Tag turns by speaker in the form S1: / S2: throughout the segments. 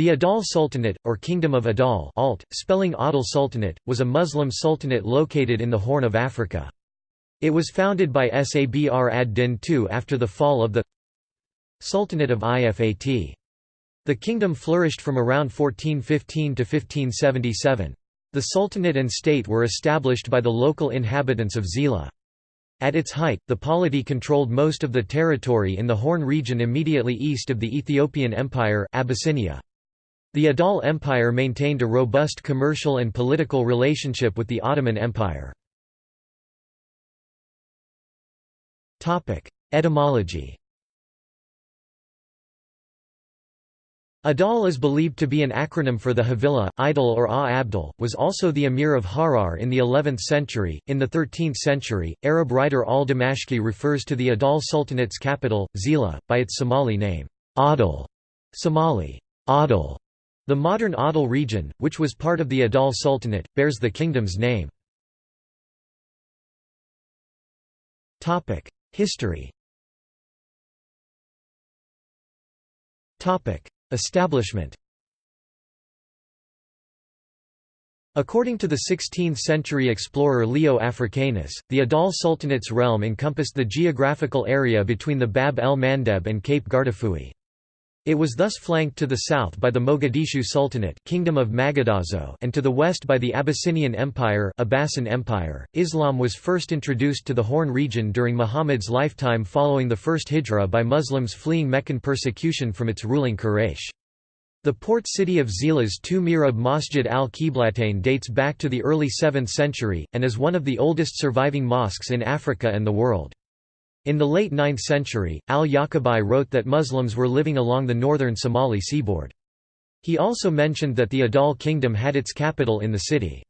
S1: The Adal Sultanate, or Kingdom of Adal alt, spelling Adal Sultanate, was a Muslim sultanate located in the Horn of Africa. It was founded by Sabr ad-Din II after the fall of the Sultanate of Ifat. The kingdom flourished from around 1415 to 1577. The sultanate and state were established by the local inhabitants of Zila. At its height, the polity controlled most of the territory in the Horn region immediately east of the Ethiopian Empire Abyssinia. The Adal Empire maintained a robust commercial and political relationship with the Ottoman Empire. Etymology Adal is believed to be an acronym for the Havila, Idol or Ah Abdul, was also the emir of Harar in the 11th century. In the 13th century, Arab writer al-Damashqi refers to the Adal Sultanate's capital, Zila, by its Somali name, Adal, Somali, Adal. The modern Awdal region, which was part of the Adal Sultanate, bears the kingdom's name. History Establishment According to the 16th-century explorer Leo Africanus, the Adal Sultanate's realm encompassed the geographical area between the Bab el-Mandeb and Cape Guardafui. It was thus flanked to the south by the Mogadishu Sultanate Kingdom of Magadazo and to the west by the Abyssinian Empire, Abbasid Empire. Islam was first introduced to the Horn region during Muhammad's lifetime following the first hijrah by Muslims fleeing Meccan persecution from its ruling Quraysh. The port city of Zila's two mihrab Masjid al-Qiblatain dates back to the early 7th century, and is one of the oldest surviving mosques in Africa and the world. In the late 9th century, al-Yaqubi wrote that Muslims were living along the northern Somali seaboard. He also mentioned that the Adal kingdom had its capital in the city.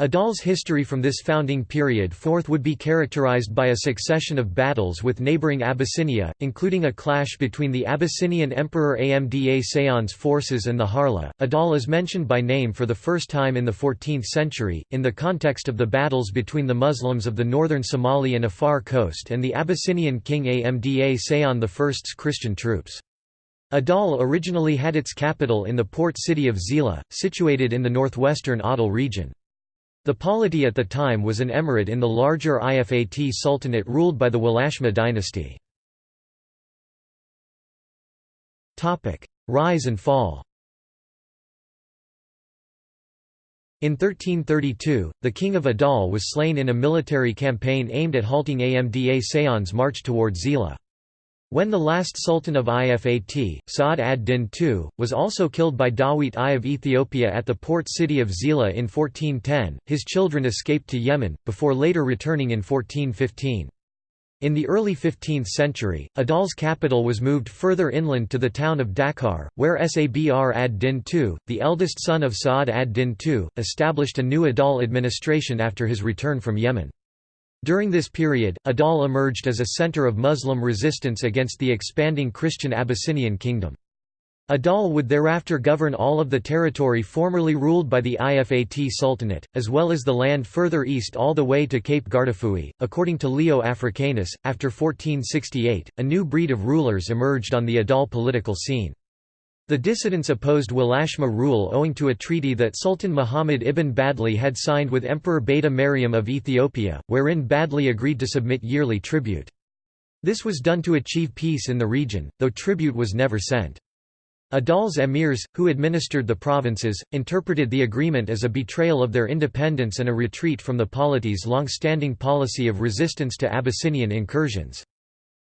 S1: Adal's history from this founding period forth would be characterized by a succession of battles with neighboring Abyssinia, including a clash between the Abyssinian Emperor Amda Seion's forces and the Harla. Adal is mentioned by name for the first time in the 14th century, in the context of the battles between the Muslims of the northern Somali and Afar coast and the Abyssinian king Amda Seion I's Christian troops. Adal originally had its capital in the port city of Zila, situated in the northwestern Awdal region. The polity at the time was an emirate in the larger Ifat Sultanate ruled by the Walashma dynasty. Rise and fall In 1332, the king of Adal was slain in a military campaign aimed at halting Amda Seion's march toward Zila. When the last sultan of Ifat, Sa'ad ad-Din II, was also killed by Dawit I of Ethiopia at the port city of Zila in 1410, his children escaped to Yemen, before later returning in 1415. In the early 15th century, Adal's capital was moved further inland to the town of Dakar, where Sabr ad-Din II, the eldest son of Sa'ad ad-Din II, established a new Adal administration after his return from Yemen. During this period, Adal emerged as a center of Muslim resistance against the expanding Christian Abyssinian kingdom. Adal would thereafter govern all of the territory formerly ruled by the Ifat Sultanate, as well as the land further east all the way to Cape Guardafui. According to Leo Africanus, after 1468, a new breed of rulers emerged on the Adal political scene. The dissidents opposed Walashma rule owing to a treaty that Sultan Muhammad ibn Badli had signed with Emperor Beta Mariam of Ethiopia, wherein Badli agreed to submit yearly tribute. This was done to achieve peace in the region, though tribute was never sent. Adal's emirs, who administered the provinces, interpreted the agreement as a betrayal of their independence and a retreat from the polity's long-standing policy of resistance to Abyssinian incursions.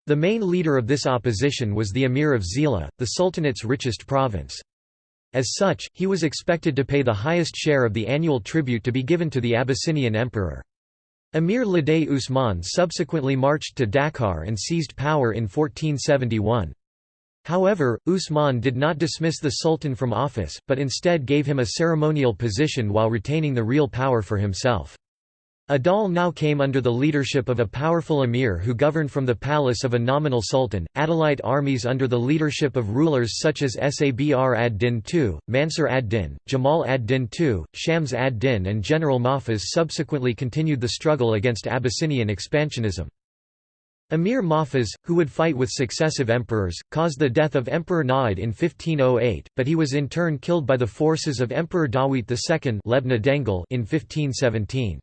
S1: The main leader of this opposition was the Emir of Zila, the Sultanate's richest province. As such, he was expected to pay the highest share of the annual tribute to be given to the Abyssinian emperor. Emir Laday Usman subsequently marched to Dakar and seized power in 1471. However, Usman did not dismiss the sultan from office, but instead gave him a ceremonial position while retaining the real power for himself. Adal now came under the leadership of a powerful emir who governed from the palace of a nominal sultan. Adalite armies under the leadership of rulers such as Sabr ad-Din II, Mansur ad-Din, Jamal ad-Din II, Shams ad-Din and General Mahfuz subsequently continued the struggle against Abyssinian expansionism. Emir Mahfuz, who would fight with successive emperors, caused the death of Emperor Na'od in 1508, but he was in turn killed by the forces of Emperor Dawit II in 1517.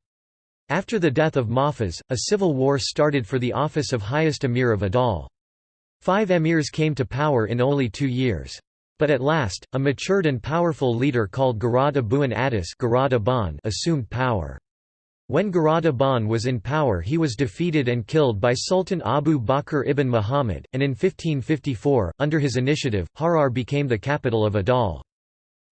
S1: After the death of Mahfuz, a civil war started for the office of highest emir of Adal. Five emirs came to power in only two years. But at last, a matured and powerful leader called Gharad Abu'l Addis assumed power. When Gharad Abun was in power he was defeated and killed by Sultan Abu Bakr ibn Muhammad, and in 1554, under his initiative, Harar became the capital of Adal.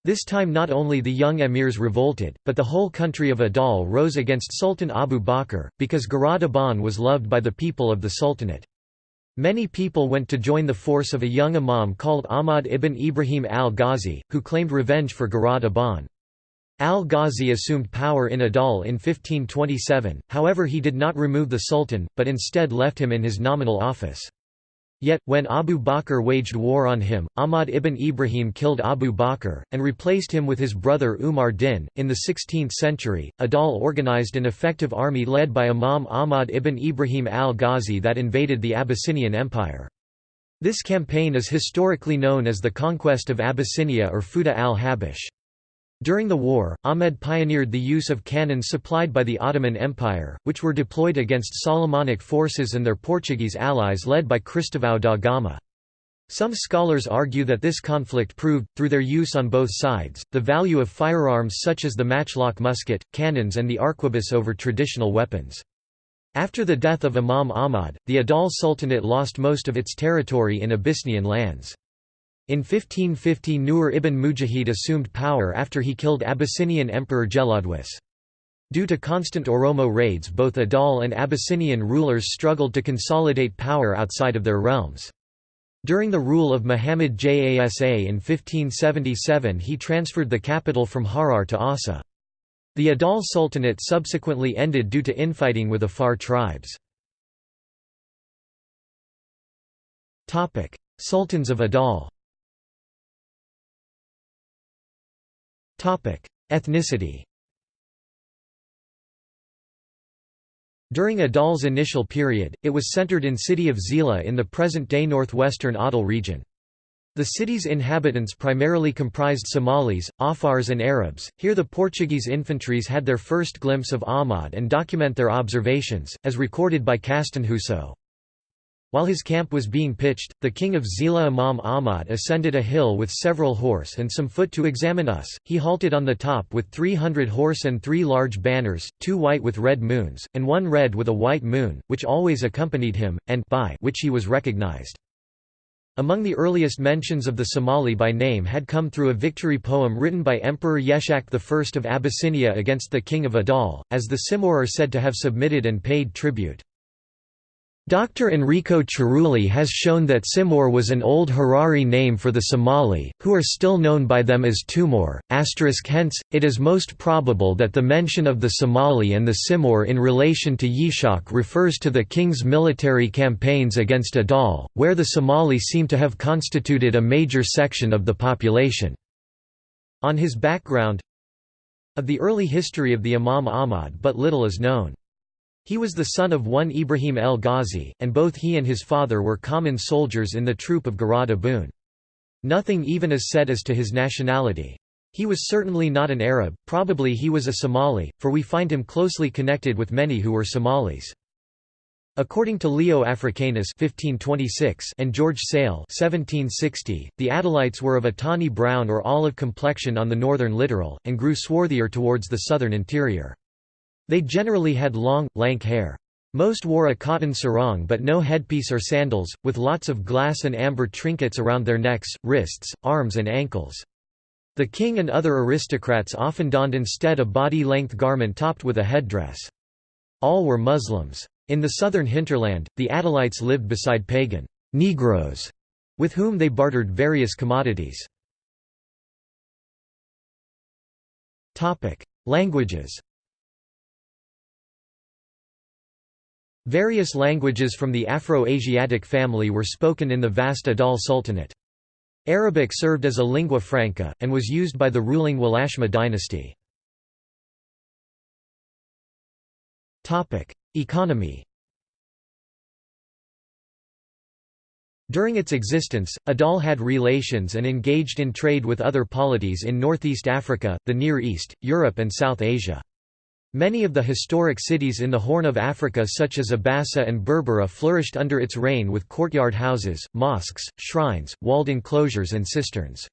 S1: This time not only the young emirs revolted, but the whole country of Adal rose against Sultan Abu Bakr, because Gharad Abun was loved by the people of the Sultanate. Many people went to join the force of a young imam called Ahmad ibn Ibrahim al-Ghazi, who claimed revenge for Gharad Abun. Al-Ghazi assumed power in Adal in 1527, however he did not remove the sultan, but instead left him in his nominal office. Yet, when Abu Bakr waged war on him, Ahmad ibn Ibrahim killed Abu Bakr, and replaced him with his brother Umar din. In the 16th century, Adal organized an effective army led by Imam Ahmad ibn Ibrahim al-Ghazi that invaded the Abyssinian Empire. This campaign is historically known as the Conquest of Abyssinia or Futuh al-Habash. During the war, Ahmed pioneered the use of cannons supplied by the Ottoman Empire, which were deployed against Solomonic forces and their Portuguese allies led by Cristóvão da Gama. Some scholars argue that this conflict proved, through their use on both sides, the value of firearms such as the matchlock musket, cannons and the arquebus over traditional weapons. After the death of Imam Ahmad, the Adal Sultanate lost most of its territory in Abyssinian lands. In 1550 Nur ibn Mujahid assumed power after he killed Abyssinian Emperor Gelawdewos. Due to constant Oromo raids both Adal and Abyssinian rulers struggled to consolidate power outside of their realms. During the rule of Muhammad Jasa in 1577 he transferred the capital from Harar to Aussa. The Adal Sultanate subsequently ended due to infighting with Afar tribes. Sultans of Adal Ethnicity During Adal's initial period, it was centered in city of Zila in the present-day northwestern Awdal region. The city's inhabitants primarily comprised Somalis, Afars and Arabs. Here the Portuguese infantries had their first glimpse of Ahmad and document their observations, as recorded by Castanhoso. While his camp was being pitched, the king of Zila Imam Ahmad ascended a hill with several horse and some foot to examine us. He halted on the top with three hundred horse and three large banners, two white with red moons, and one red with a white moon, which always accompanied him, and by which he was recognized. Among the earliest mentions of the Somali by name had come through a victory poem written by Emperor Yeshak I of Abyssinia against the king of Adal, as the Simor are said to have submitted and paid tribute. Dr. Enrico Cerulli has shown that Simor was an old Harari name for the Somali, who are still known by them as Tumor. Hence, it is most probable that the mention of the Somali and the Simor in relation to Yishak refers to the king's military campaigns against Adal, where the Somali seem to have constituted a major section of the population. On his background of the early history of the Imam Ahmad but little is known. He was the son of one Ibrahim el Ghazi, and both he and his father were common soldiers in the troop of Gharad Abun. Nothing even is said as to his nationality. He was certainly not an Arab, probably he was a Somali, for we find him closely connected with many who were Somalis. According to Leo Africanus 1526 and George Sale 1760, the Adalites were of a tawny brown or olive complexion on the northern littoral, and grew swarthier towards the southern interior. They generally had long, lank hair. Most wore a cotton sarong but no headpiece or sandals, with lots of glass and amber trinkets around their necks, wrists, arms and ankles. The king and other aristocrats often donned instead a body-length garment topped with a headdress. All were Muslims. In the southern hinterland, the Adalites lived beside pagan Negroes, with whom they bartered various commodities. Languages Various languages from the Afro-Asiatic family were spoken in the vast Adal Sultanate. Arabic served as a lingua franca, and was used by the ruling Walashma dynasty. Economy During its existence, Adal had relations and engaged in trade with other polities in northeast Africa, the Near East, Europe and South Asia. Many of the historic cities in the Horn of Africa such as Abassa and Berbera flourished under its reign with courtyard houses, mosques, shrines, walled enclosures and cisterns.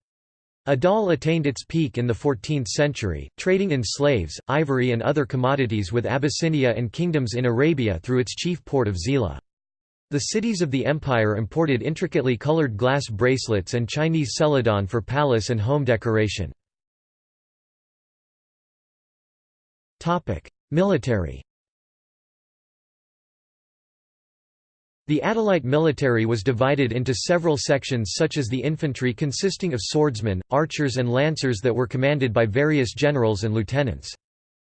S1: Adal attained its peak in the 14th century, trading in slaves, ivory and other commodities with Abyssinia and kingdoms in Arabia through its chief port of Zila. The cities of the empire imported intricately colored glass bracelets and Chinese celadon for palace and home decoration. Military The Adalite military was divided into several sections such as the infantry consisting of swordsmen, archers and lancers that were commanded by various generals and lieutenants.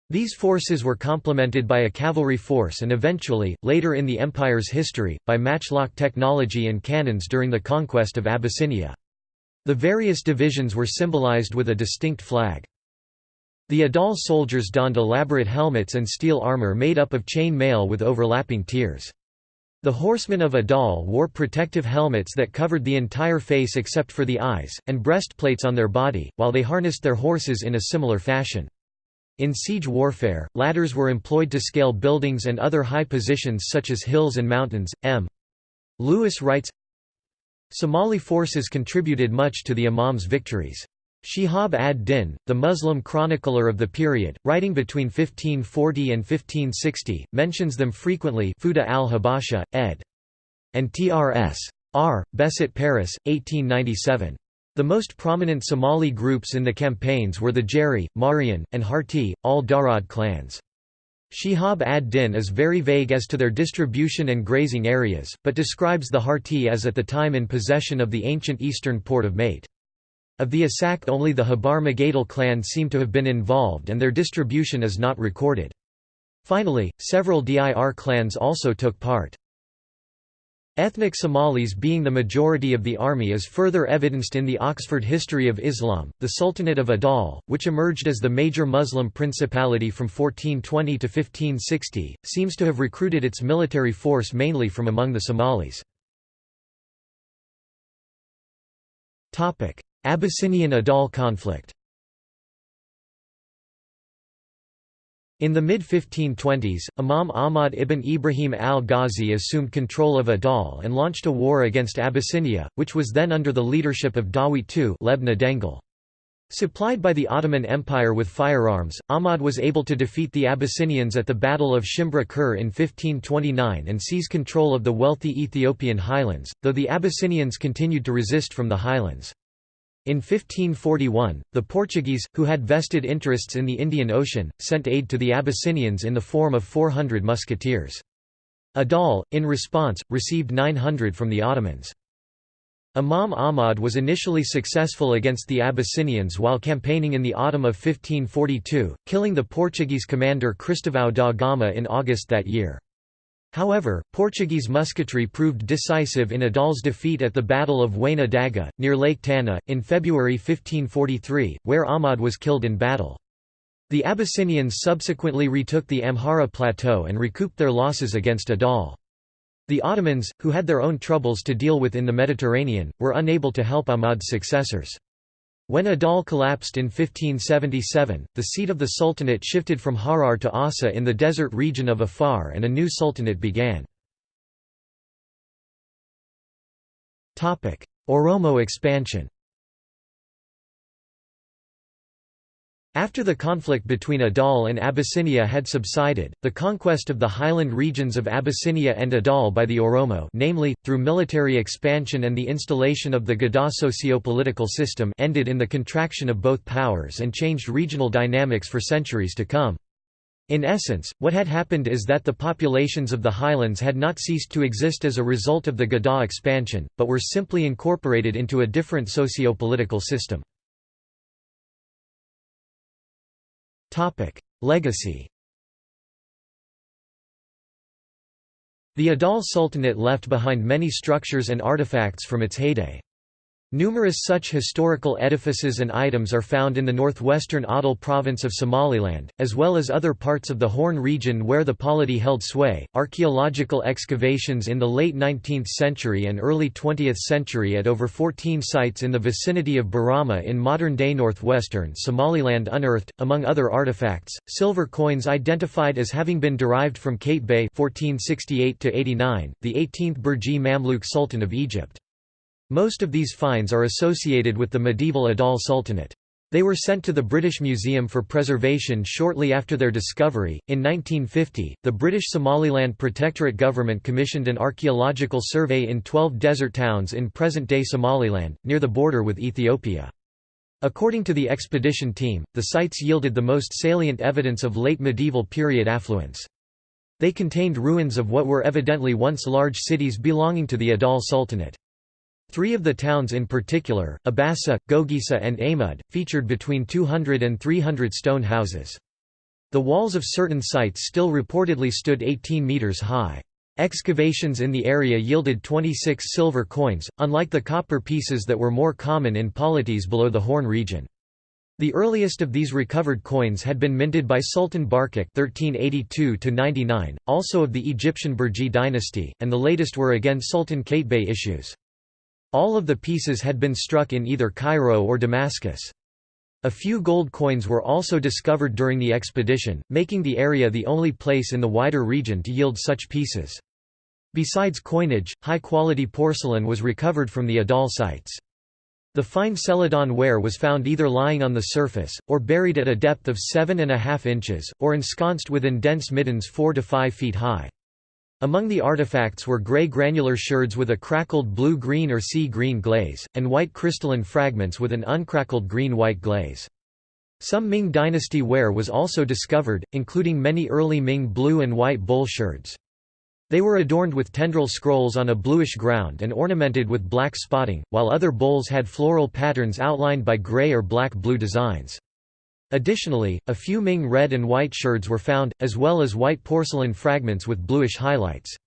S1: These forces were complemented by a cavalry force and eventually, later in the empire's history, by matchlock technology and cannons during the conquest of Abyssinia. The various divisions were symbolized with a distinct flag. The Adal soldiers donned elaborate helmets and steel armor made up of chain mail with overlapping tiers. The horsemen of Adal wore protective helmets that covered the entire face except for the eyes, and breastplates on their body, while they harnessed their horses in a similar fashion. In siege warfare, ladders were employed to scale buildings and other high positions such as hills and mountains. M. Lewis writes Somali forces contributed much to the Imam's victories. Shihab ad-Din, the Muslim chronicler of the period, writing between 1540 and 1560, mentions them frequently Futuh al-Habasha, ed. and Trs. R. Basset Paris, 1897. The most prominent Somali groups in the campaigns were the Jeri, Marian, and Harti, all Darod clans. Shihab ad-Din is very vague as to their distribution and grazing areas, but describes the Harti as at the time in possession of the ancient eastern port of Mate. Of the Isaaq only the Habar Magadle clan seem to have been involved and their distribution is not recorded. Finally, several Dir clans also took part. Ethnic Somalis being the majority of the army is further evidenced in the Oxford History of Islam. The Sultanate of Adal, which emerged as the major Muslim principality from 1420 to 1560, seems to have recruited its military force mainly from among the Somalis. Abyssinian-Adal conflict In the mid-1520s, Imam Ahmad ibn Ibrahim al-Ghazi assumed control of Adal and launched a war against Abyssinia, which was then under the leadership of Dawit II Lebna Dengel. Supplied by the Ottoman Empire with firearms, Ahmad was able to defeat the Abyssinians at the Battle of Shimbra Kure in 1529 and seize control of the wealthy Ethiopian highlands, though the Abyssinians continued to resist from the highlands. In 1541, the Portuguese, who had vested interests in the Indian Ocean, sent aid to the Abyssinians in the form of 400 musketeers. Adal, in response, received 900 from the Ottomans. Imam Ahmad was initially successful against the Abyssinians while campaigning in the autumn of 1542, killing the Portuguese commander Cristovão da Gama in August that year. However, Portuguese musketry proved decisive in Adal's defeat at the Battle of Wayna Daga, near Lake Tana, in February 1543, where Ahmad was killed in battle. The Abyssinians subsequently retook the Amhara plateau and recouped their losses against Adal. The Ottomans, who had their own troubles to deal with in the Mediterranean, were unable to help Ahmad's successors. When Adal collapsed in 1577, the seat of the sultanate shifted from Harar to Aussa in the desert region of Afar and a new sultanate began. Oromo expansion After the conflict between Adal and Abyssinia had subsided, the conquest of the highland regions of Abyssinia and Adal by the Oromo namely, through military expansion and the installation of the Gada socio-political system ended in the contraction of both powers and changed regional dynamics for centuries to come. In essence, what had happened is that the populations of the highlands had not ceased to exist as a result of the Gada expansion, but were simply incorporated into a different socio-political system. Legacy The Adal Sultanate left behind many structures and artifacts from its heyday. Numerous such historical edifices and items are found in the northwestern Awdal province of Somaliland, as well as other parts of the Horn region where the polity held sway. Archaeological excavations in the late 19th century and early 20th century at over 14 sites in the vicinity of Borama in modern day northwestern Somaliland unearthed, among other artifacts, silver coins identified as having been derived from Qaitbay. 1468 the 18th Burji Mamluk Sultan of Egypt. Most of these finds are associated with the medieval Adal Sultanate. They were sent to the British Museum for preservation shortly after their discovery. In 1950, the British Somaliland Protectorate government commissioned an archaeological survey in 12 desert towns in present day Somaliland, near the border with Ethiopia. According to the expedition team, the sites yielded the most salient evidence of late medieval period affluence. They contained ruins of what were evidently once large cities belonging to the Adal Sultanate. Three of the towns in particular, Abassa, Gogisa and Amud, featured between 200 and 300 stone houses. The walls of certain sites still reportedly stood 18 metres high. Excavations in the area yielded 26 silver coins, unlike the copper pieces that were more common in polities below the Horn region. The earliest of these recovered coins had been minted by Sultan Barquq (1382–99), also of the Egyptian Burji dynasty, and the latest were again Sultan Qaitbay issues. All of the pieces had been struck in either Cairo or Damascus. A few gold coins were also discovered during the expedition, making the area the only place in the wider region to yield such pieces. Besides coinage, high-quality porcelain was recovered from the Adal sites. The fine celadon ware was found either lying on the surface, or buried at a depth of 7.5 inches, or ensconced within dense middens 4 to 5 feet high. Among the artifacts were grey granular sherds with a crackled blue-green or sea-green glaze, and white crystalline fragments with an uncrackled green-white glaze. Some Ming dynasty ware was also discovered, including many early Ming blue and white bowl sherds. They were adorned with tendril scrolls on a bluish ground and ornamented with black spotting, while other bowls had floral patterns outlined by grey or black-blue designs. Additionally, a few Ming red and white sherds were found, as well as white porcelain fragments with bluish highlights.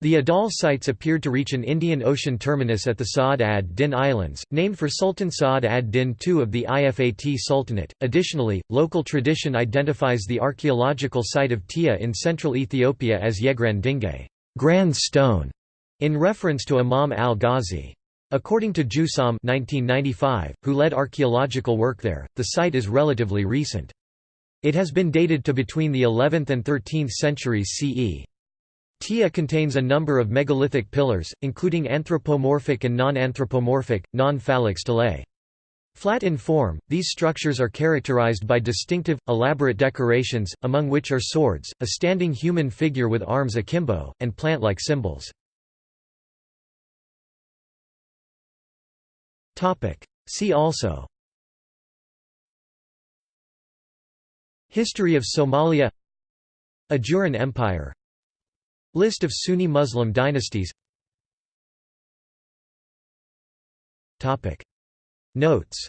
S1: The Adal sites appeared to reach an Indian Ocean terminus at the Saad ad-Din Islands, named for Sultan Saad ad-Din II of the Ifat Sultanate. Additionally, local tradition identifies the archaeological site of Tia in central Ethiopia as Yegran Dingay, Grand Stone, in reference to Imam al-Ghazi. According to Joussaume 1995, who led archaeological work there, the site is relatively recent. It has been dated to between the 11th and 13th centuries CE. Tia contains a number of megalithic pillars, including anthropomorphic and non-anthropomorphic, non-phalanx stelae. Flat in form, these structures are characterized by distinctive, elaborate decorations, among which are swords, a standing human figure with arms akimbo, and plant-like symbols. See also. History of Somalia. Ajuran Empire. List of Sunni Muslim dynasties. Notes